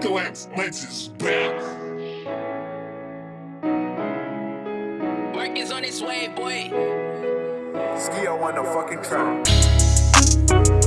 Apocalypse Let's is back. Work is on its way, boy. Ski on the fucking track.